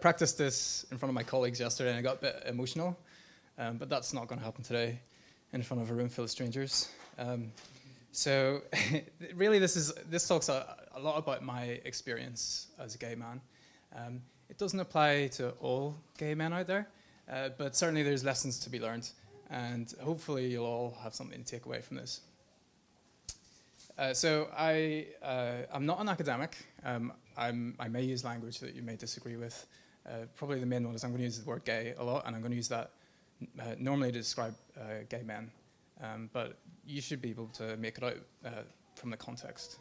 I, practiced this in front of my colleagues yesterday and I got a bit emotional, um, but that's not going to happen today in front of a room full of strangers. Um, so really this, is, this talks a, a, lot about my experience as a gay man. Um, it doesn't apply to all gay men out there, uh, but certainly there's lessons to be learned and hopefully you'll all have something to take away from this. Uh, so I, uh, I'm not an academic. Um, i may use language that you may disagree with. Uh, probably the main one is I'm going to use the word gay a lot, and I'm going to use that uh, normally to describe uh, gay men. Um, but you should be able to make it out uh, from the context.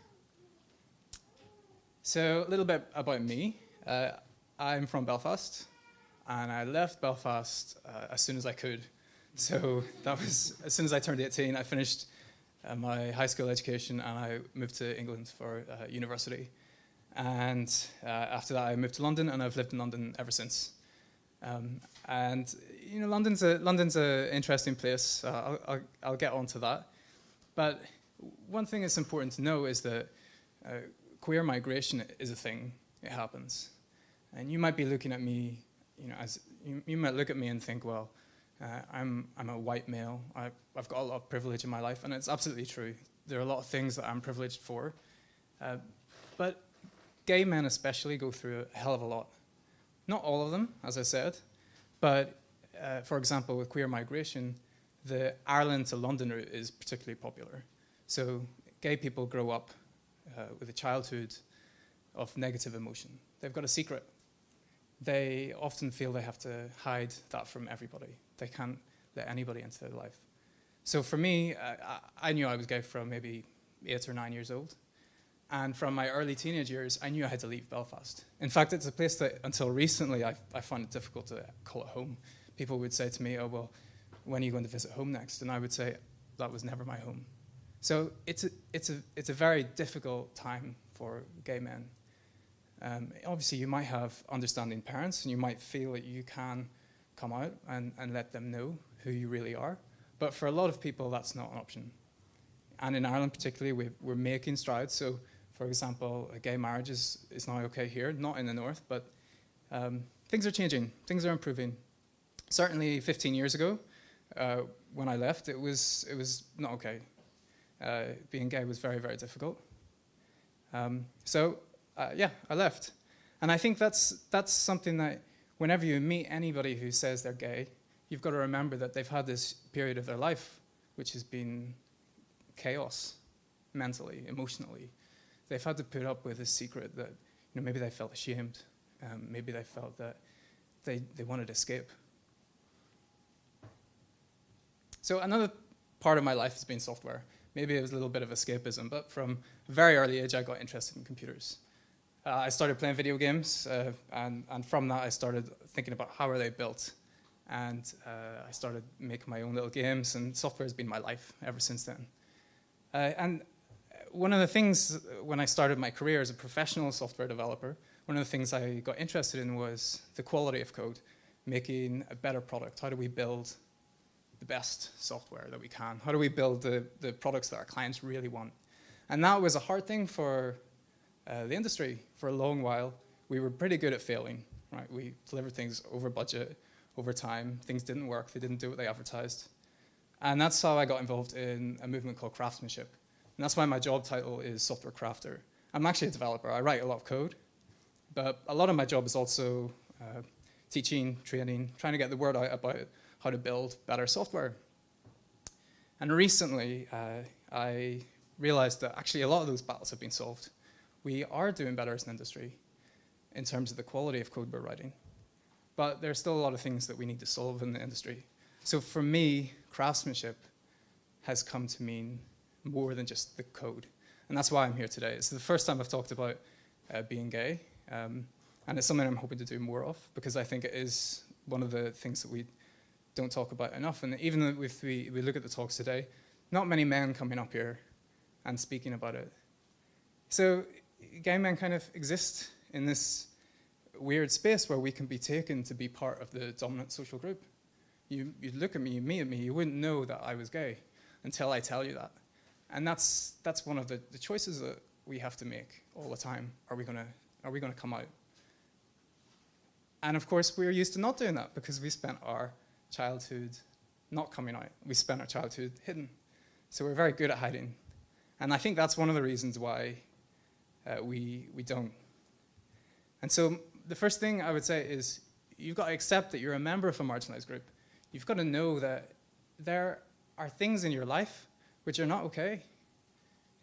So a little bit about me. I'm from Belfast, and I left Belfast as soon as I could. So that was, as soon as I turned 18, I finished uh, my high school education and I moved to England for uh, university. And uh, after that, I moved to London and I've lived in London ever since. Um, and you know, London's a London's an interesting place. Uh, I'll, I'll, I'll, get on to that. But one thing that's important to know is that uh, queer migration is a thing. It happens. And you might be looking at me, you know, as you, you might look at me and think, well, uh, I'm, I'm a white male. I, have got a lot of privilege in my life, and it's absolutely true. There are a lot of things that I'm privileged for. Uh, but gay men especially go through a hell of a lot. Not all of them, as I said, but uh, for example, with queer migration, the Ireland to London route is particularly popular. So gay people grow up uh, with a childhood of negative emotion. They've got a secret. They often feel they have to hide that from everybody. They can't let anybody into their life. So for me, uh, I knew I was gay from maybe eight or nine years old. And from my early teenage years, I knew I had to leave Belfast. In fact, it's a place that until recently I, I found it difficult to call it home. People would say to me, oh, well, when are you going to visit home next? And I would say, that was never my home. So it's a, it's a, it's a very difficult time for gay men. Um, obviously, you might have understanding parents, and you might feel that you can come out and, and let them know who you really are. But for a lot of people, that's not an option. And in Ireland particularly, we we're making strides. So for example, a gay marriage is, is now okay here, not in the north, but um, things are changing, things are improving. Certainly 15 years ago, uh, when I left, it was, it was not okay. Uh, being gay was very, very difficult. Um, so uh, yeah, I left. And I think that's, that's something that whenever you meet anybody who says they're gay, you've got to remember that they've had this period of their life which has been chaos mentally, emotionally. They've had to put up with this secret that you know, maybe they felt ashamed, um, maybe they felt that they, they wanted escape. So another part of my life has been software. Maybe it was a little bit of escapism, but from a very early age I got interested in computers. Uh, I started playing video games, uh, and, and from that I started thinking about how are they built. And uh, I started making my own little games, and software has been my life ever since then. Uh, and one of the things when I started my career as a professional software developer, one of the things I got interested in was the quality of code, making a better product. How do we build the best software that we can? How do we build the, the products that our clients really want? And that was a hard thing for uh, the industry for a long while. We were pretty good at failing, right? We delivered things over budget, over time. Things didn't work. They didn't do what they advertised. And that's how I got involved in a movement called craftsmanship. And that's why my job title is software crafter. I'm actually a developer. I write a lot of code, but a lot of my job is also uh, teaching, training, trying to get the word out about how to build better software. And recently, uh, I realized that actually a lot of those battles have been solved we are doing better as an industry in terms of the quality of code we're writing. But there are still a lot of things that we need to solve in the industry. So for me, craftsmanship has come to mean more than just the code. And that's why I'm here today. It's the first time I've talked about uh, being gay. Um, and it's something I'm hoping to do more of because I think it is one of the things that we don't talk about enough. And even if we, we look at the talks today, not many men coming up here and speaking about it. So gay men kind of exist in this weird space where we can be taken to be part of the dominant social group. You, you look at me, you meet me, you wouldn't know that I was gay until I tell you that. And that's, that's one of the, the choices that we have to make all the time. Are we gonna, are we gonna come out? and of course, we're used to not doing that because we spent our childhood not coming out. We spent our childhood hidden. So we're very good at hiding. And I think that's one of the reasons why uh, we, we don't. And so the first thing I would say is you've got to accept that you're a member of a marginalized group. You've got to know that there are things in your life which are not okay.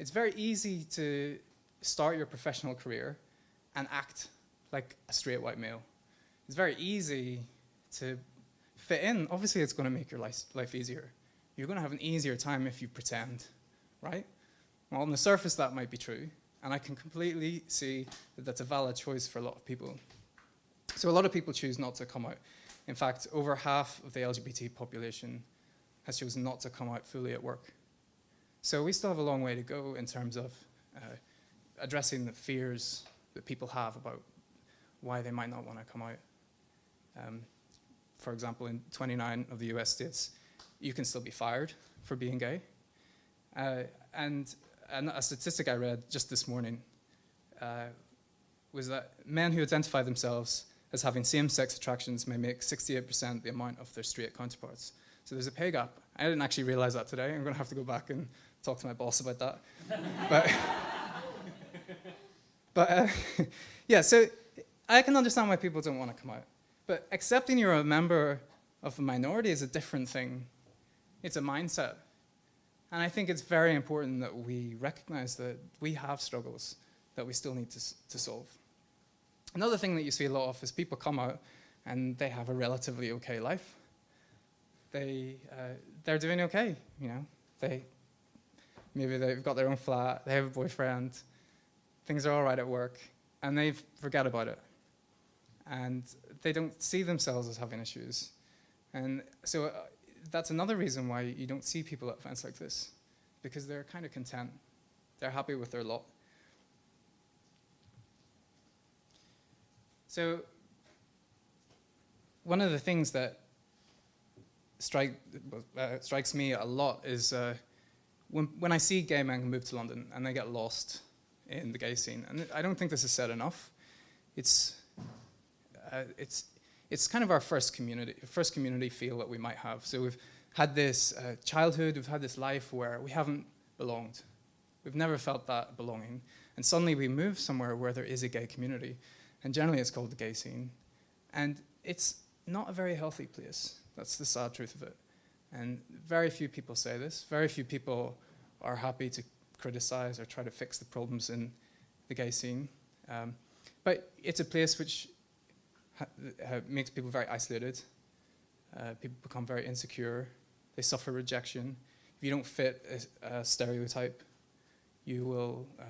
It's very easy to start your professional career and act like a straight white male. It's very easy to fit in. Obviously, it's going to make your life, life easier. You're going to have an easier time if you pretend, right? Well, on the surface, that might be true. And I can completely see that that's a valid choice for a lot of people. So a lot of people choose not to come out. In fact, over half of the LGBT population has chosen not to come out fully at work. So we still have a long way to go in terms of uh, addressing the fears that people have about why they might not want to come out. Um, for example, in 29 of the US states, you can still be fired for being gay. Uh, and, and, a statistic I read just this morning uh, was that men who identify themselves as having same-sex attractions may make 68% the amount of their straight counterparts. So there's a pay gap. I didn't actually realize that today. I'm going to have to go back and talk to my boss about that. but but uh, yeah, so I can understand why people don't want to come out. But accepting you're a member of a minority is a different thing. It's a mindset. And I think it's very important that we recognize that we have struggles that we still need to, to solve. Another thing that you see a lot of is people come out and they have a relatively okay life. They, uh, they're doing okay, you know. They, maybe they've got their own flat, they have a boyfriend, things are all right at work, and they forget about it and they don't see themselves as having issues. And so uh, that's another reason why you don't see people at events like this, because they're kind of content. They're happy with their lot. So one of the things that strike, uh, strikes me a lot is uh, when, when I see gay men move to London and they get lost in the gay scene, and I don't think this is said enough, it's uh, it's, it's kind of our first community, first community feel that we might have. So we've had this uh, childhood, we've had this life where we haven't belonged. We've never felt that belonging. And suddenly we move somewhere where there is a gay community. And generally it's called the gay scene. And it's not a very healthy place. That's the sad truth of it. And very few people say this. Very few people are happy to criticize or try to fix the problems in the gay scene. Um, but it's a place which makes people very isolated. Uh, people become very insecure. They suffer rejection. If you don't fit a, a stereotype, you will uh,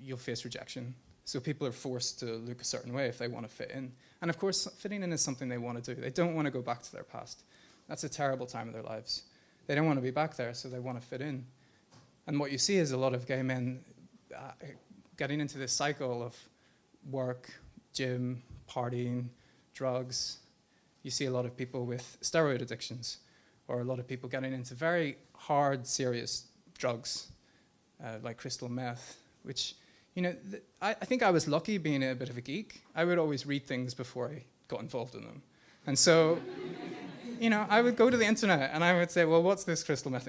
you'll face rejection. So people are forced to look a certain way if they want to fit in. And of course, fitting in is something they want to do. They don't want to go back to their past. That's a terrible time of their lives. They don't want to be back there, so they want to fit in. And what you see is a lot of gay men uh, getting into this cycle of work, gym, partying, drugs. You see a lot of people with steroid addictions or a lot of people getting into very hard, serious drugs uh, like crystal meth, which, you know, I, I think I was lucky being a bit of a geek. I would always read things before I got involved in them. And so, you know, I would go to the internet and I would say, well, what's this crystal meth?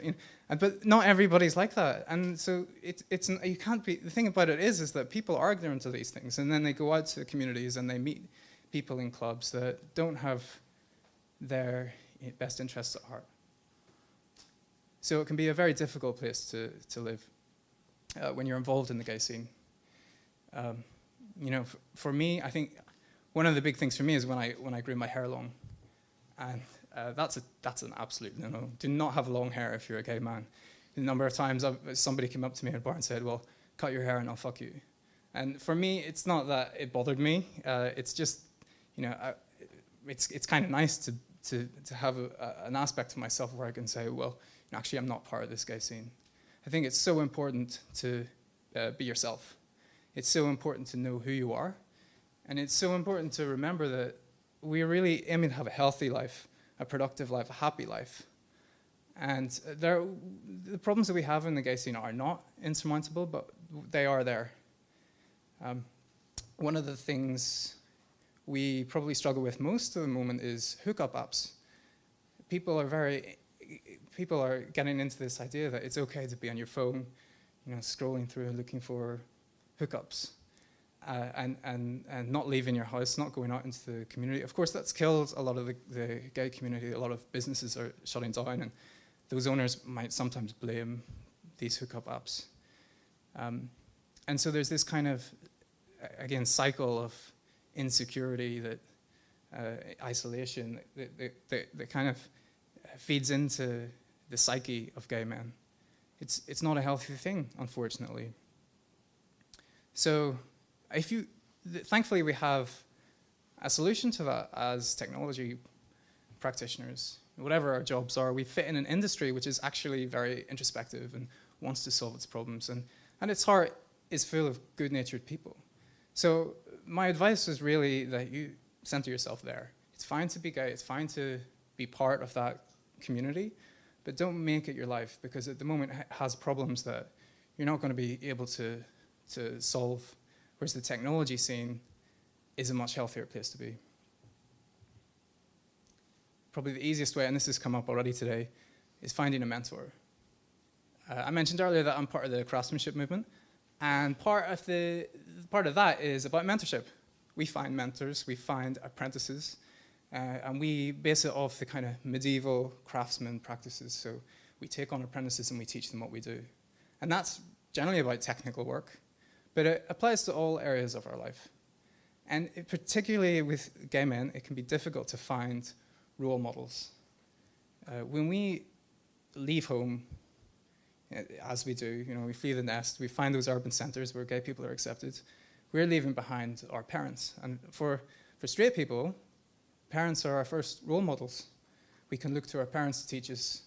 but not everybody's like that. And so it, it's, you can't be, the thing about it is, is that people are ignorant of these things and then they go out to the communities and they meet people in clubs that don't have their best interests at heart. So it can be a very difficult place to, to live uh, when you're involved in the gay scene. Um, you know, for me, I think one of the big things for me is when I, when I grew my hair long. And uh, that's, a, that's an absolute no-no. Do not have long hair if you're a gay man. The number of times I've, somebody came up to me in a bar and said, well, cut your hair and I'll fuck you. And for me, it's not that it bothered me. Uh, it's just you know, I, it's, it's kind of nice to, to, to have a, a, an aspect of myself where I can say, well, actually, I'm not part of this gay scene. I think it's so important to uh, be yourself. It's so important to know who you are. And it's so important to remember that we really aim to have a healthy life, a productive life, a happy life. And there, the problems that we have in the gay scene are not insurmountable, but they are there. Um, one of the things we probably struggle with most at the moment is hookup apps. People are very, people are getting into this idea that it's okay to be on your phone, you know, scrolling through and looking for hookups. Uh, and, and, and not leaving your house, not going out into the community. Of course, that's killed a lot of the, the gay community. A lot of businesses are shutting down, and those owners might sometimes blame these hookup apps. Um, and so there's this kind of, again, cycle of insecurity, that uh, isolation, that, that, that, kind of feeds into the psyche of gay men. It's, it's not a healthy thing, unfortunately. So if you, thankfully we have a solution to that as technology practitioners. Whatever our jobs are, we fit in an industry which is actually very introspective and wants to solve its problems. And, and its heart is full of good-natured people. So my advice is really that you center yourself there. It's fine to be gay, it's fine to be part of that community, but don't make it your life because at the moment it has problems that you're not going to be able to, to solve whereas the technology scene is a much healthier place to be. Probably the easiest way, and this has come up already today, is finding a mentor. Uh, I mentioned earlier that I'm part of the craftsmanship movement, and part of, the, part of that is about mentorship. We find mentors, we find apprentices, uh, and we base it off the kind of medieval craftsman practices. So we take on apprentices and we teach them what we do. And that's generally about technical work but it applies to all areas of our life. And it, particularly with gay men, it can be difficult to find role models. Uh, when we leave home, uh, as we do, you know, we flee the nest, we find those urban centers where gay people are accepted, we're leaving behind our parents. And for, for straight people, parents are our first role models. We can look to our parents to teach us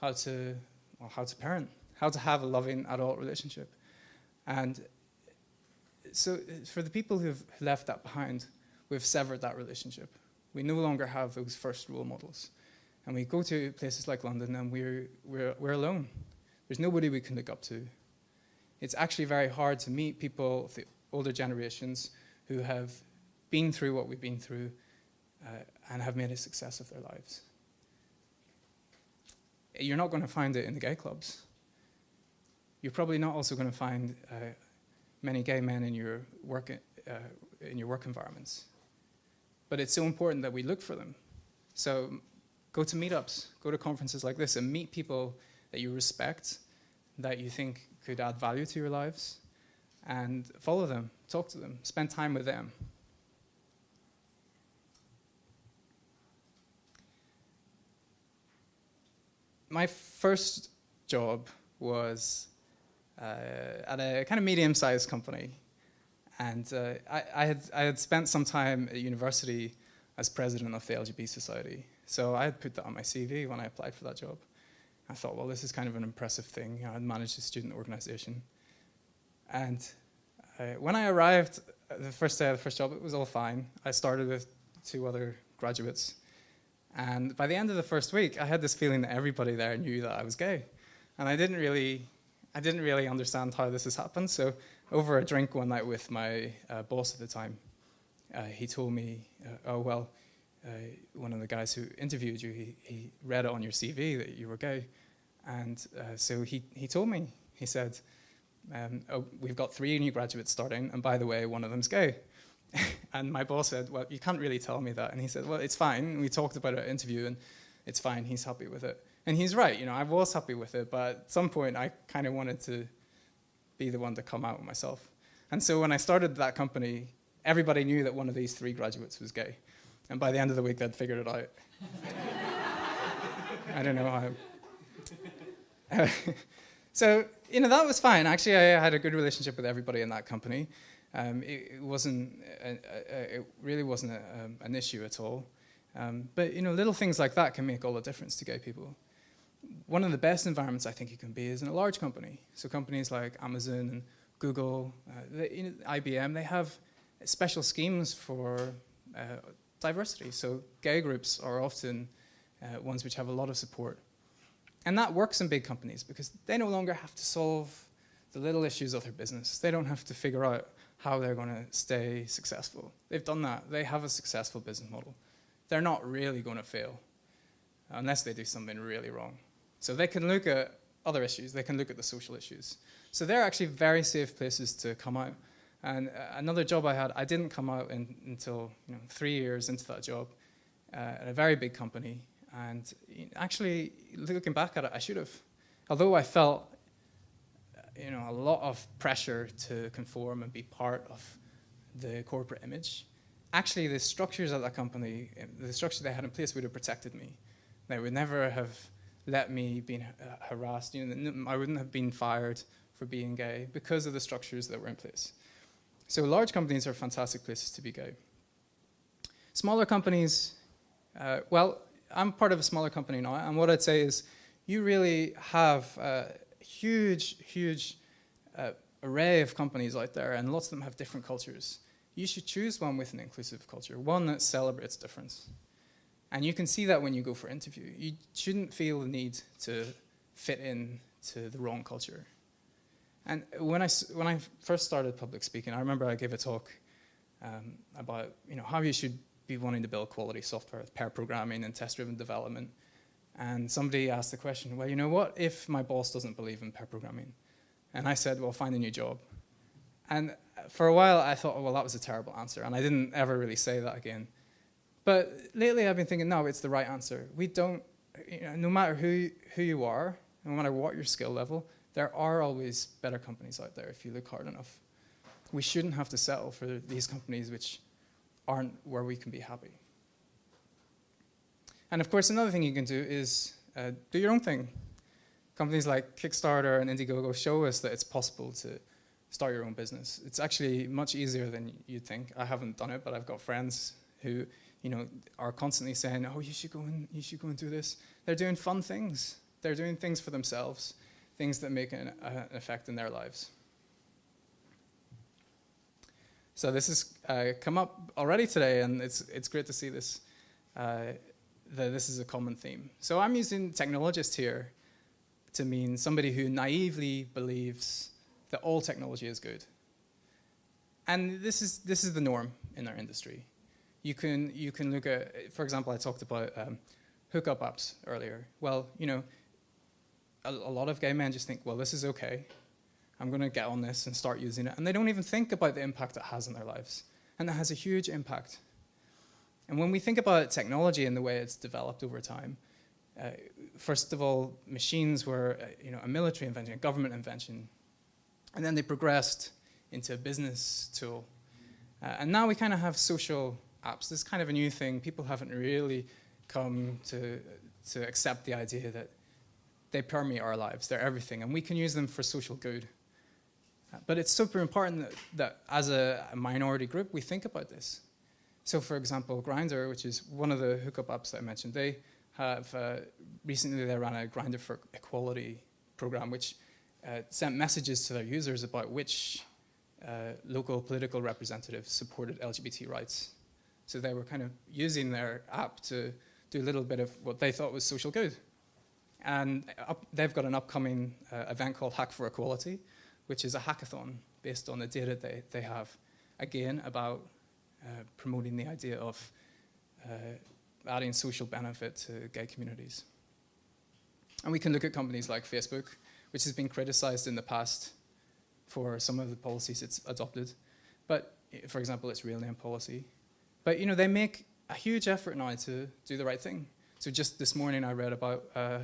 how to, well, how to parent, how to have a loving adult relationship. And so uh, for the people who've left that behind, we've severed that relationship. We no longer have those first role models. And we go to places like London and we're, we're, we're alone. There's nobody we can look up to. It's actually very hard to meet people of the older generations who have been through what we've been through uh, and have made a success of their lives. You're not going to find it in the gay clubs. You're probably not also going to find uh, many gay men in your work, uh, in your work environments. But it's so important that we look for them. So go to meetups, go to conferences like this and meet people that you respect, that you think could add value to your lives, and follow them, talk to them, spend time with them. My first job was at a kind of medium-sized company. And uh, I, I, had, I had spent some time at university as president of the LGBT Society. So I had put that on my CV when I applied for that job. I thought, well, this is kind of an impressive thing. You know, I'd managed a student organization. And uh, when I arrived the first day of the first job, it was all fine. I started with two other graduates. And by the end of the first week, I had this feeling that everybody there knew that I was gay. And I didn't really I didn't really understand how this has happened. So over a drink one night with my uh, boss at the time, uh, he told me, uh, oh, well, uh, one of the guys who interviewed you, he, he read it on your CV that you were gay. And uh, so he, he told me, he said, um, oh, we've got three new graduates starting, and by the way, one of them's gay. and my boss said, well, you can't really tell me that. And he said, well, it's fine. We talked about it interview, and it's fine. He's happy with it. And he's right, you know, I was happy with it, but at some point I kind of wanted to be the one to come out myself. And so when I started that company, everybody knew that one of these three graduates was gay. And by the end of the week, they'd figured it out. I don't know how. so, you know, that was fine. Actually, I had a good relationship with everybody in that company. Um, it, it, wasn't, a, a, it really wasn't a, um, an issue at all. Um, but, you know, little things like that can make all the difference to gay people one of the best environments I think you can be is in a large company. So companies like Amazon and Google, uh, they, you know, IBM, they have special schemes for uh, diversity. So gay groups are often uh, ones which have a lot of support. And that works in big companies because they no longer have to solve the little issues of their business. They don't have to figure out how they're going to stay successful. They've done that. They have a successful business model. They're not really going to fail unless they do something really wrong. So they can look at other issues. They can look at the social issues. So they're actually very safe places to come out. And uh, another job I had, I didn't come out in, until you know, three years into that job uh, at a very big company. And actually, looking back at it, I should have. Although I felt you know, a lot of pressure to conform and be part of the corporate image. Actually, the structures of that company, the structure they had in place would have protected me. They would never have let me be uh, harassed. You know, I wouldn't have been fired for being gay because of the structures that were in place. So large companies are fantastic places to be gay. Smaller companies, uh, well, I'm part of a smaller company now, and what I'd say is you really have a huge, huge uh, array of companies out there, and lots of them have different cultures. You should choose one with an inclusive culture, one that celebrates difference. And you can see that when you go for an interview. You shouldn't feel the need to fit in to the wrong culture. And when I, when I first started public speaking, I remember I gave a talk um, about you know, how you should be wanting to build quality software with pair programming and test-driven development. And somebody asked the question, well, you know, what if my boss doesn't believe in pair programming? And I said, well, find a new job. And for a while, I thought, oh, well, that was a terrible answer. And I didn't ever really say that again. But lately, I've been thinking, no, it's the right answer. We don't, you know, no matter who, who you are, no matter what your skill level, there are always better companies out there if you look hard enough. We shouldn't have to settle for these companies which aren't where we can be happy. And of course, another thing you can do is uh, do your own thing. Companies like Kickstarter and Indiegogo show us that it's possible to start your own business. It's actually much easier than you'd think. I haven't done it, but I've got friends who you know, are constantly saying, oh, you should go and, you should go and do this. They're doing fun things. They're doing things for themselves, things that make an, uh, effect in their lives. So this has uh, come up already today, and it's, it's great to see this. Uh, that this is a common theme. So I'm using technologist here to mean somebody who naively believes that all technology is good. And this is, this is the norm in our industry. You can, you can look at, for example, I talked about um, hookup apps earlier. Well, you know, a, a lot of gay men just think, well, this is okay. I'm going to get on this and start using it. And they don't even think about the impact it has in their lives. And it has a huge impact. And when we think about technology and the way it's developed over time, uh, first of all, machines were uh, you know, a military invention, a government invention, and then they progressed into a business tool. Uh, and now we kind of have social apps. This is kind of a new thing. People haven't really come to, to accept the idea that they permeate our lives, they're everything, and we can use them for social good. But it's super important that, that as a, minority group, we think about this. So for example, Grindr, which is one of the hookup apps that I mentioned, they have uh, recently they ran a Grindr for Equality program, which uh, sent messages to their users about which uh, local political representatives supported LGBT rights. So they were kind of using their app to do a little bit of what they thought was social good. And up, they've got an upcoming uh, event called Hack for Equality, which is a hackathon based on the data they, they have, again, about uh, promoting the idea of uh, adding social benefit to gay communities. And we can look at companies like Facebook, which has been criticized in the past for some of the policies it's adopted. But for example, its real name policy. But you know, they make a huge effort now to do the right thing. So just this morning I read about uh,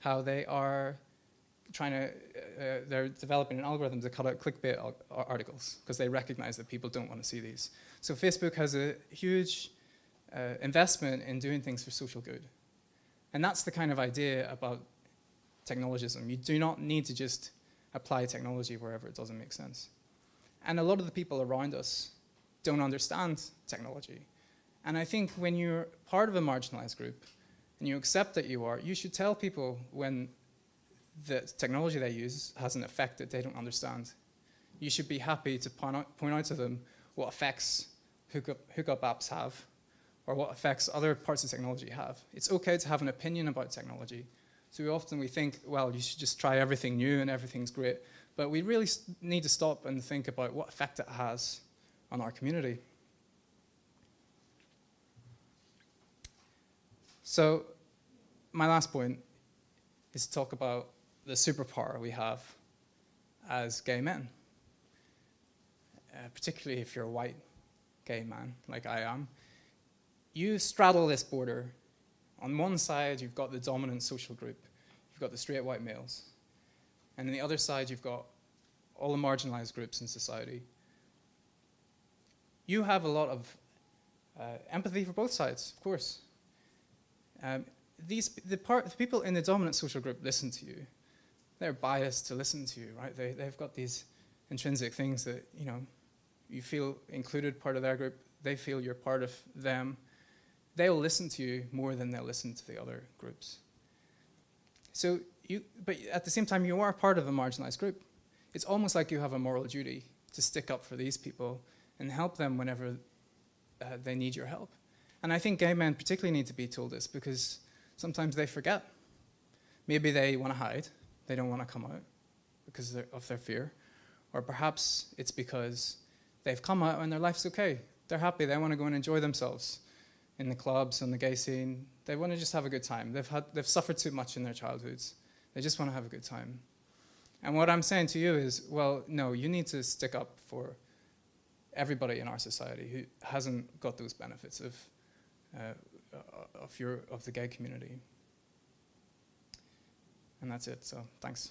how they are trying to, uh, they're developing an algorithm to cut out clickbait articles because they recognize that people don't want to see these. So Facebook has a huge uh, investment in doing things for social good. And that's the kind of idea about technologism. You do not need to just apply technology wherever it doesn't make sense. And a lot of the people around us don't understand technology. And I think when you're part of a marginalized group and you accept that you are, you should tell people when the technology they use has an effect that they don't understand. You should be happy to point out, point out to them what effects hookup, hookup apps have or what effects other parts of technology have. It's okay to have an opinion about technology. So often we think, well, you should just try everything new and everything's great. But we really need to stop and think about what effect it has on our community. So, my last point is to talk about the superpower we have as gay men, uh, particularly if you're a white gay man like I am. You straddle this border. On one side, you've got the dominant social group, you've got the straight white males, and on the other side, you've got all the marginalized groups in society. You have a lot of uh, empathy for both sides, of course. Um, these, the, part, the people in the dominant social group listen to you. They're biased to listen to you, right? They, they've got these intrinsic things that, you know, you feel included, part of their group. They feel you're part of them. They'll listen to you more than they'll listen to the other groups. So you, but at the same time, you are part of a marginalized group. It's almost like you have a moral duty to stick up for these people and help them whenever uh, they need your help. And I think gay men particularly need to be told this because sometimes they forget. Maybe they want to hide, they don't want to come out because of their fear. Or perhaps it's because they've come out and their life's okay. They're happy, they want to go and enjoy themselves in the clubs and the gay scene. They want to just have a good time. They've, had, they've suffered too much in their childhoods. They just want to have a good time. And what I'm saying to you is, well, no, you need to stick up for everybody in our society who hasn't got those benefits of uh, of, your, of the gay community. And that's it, so thanks.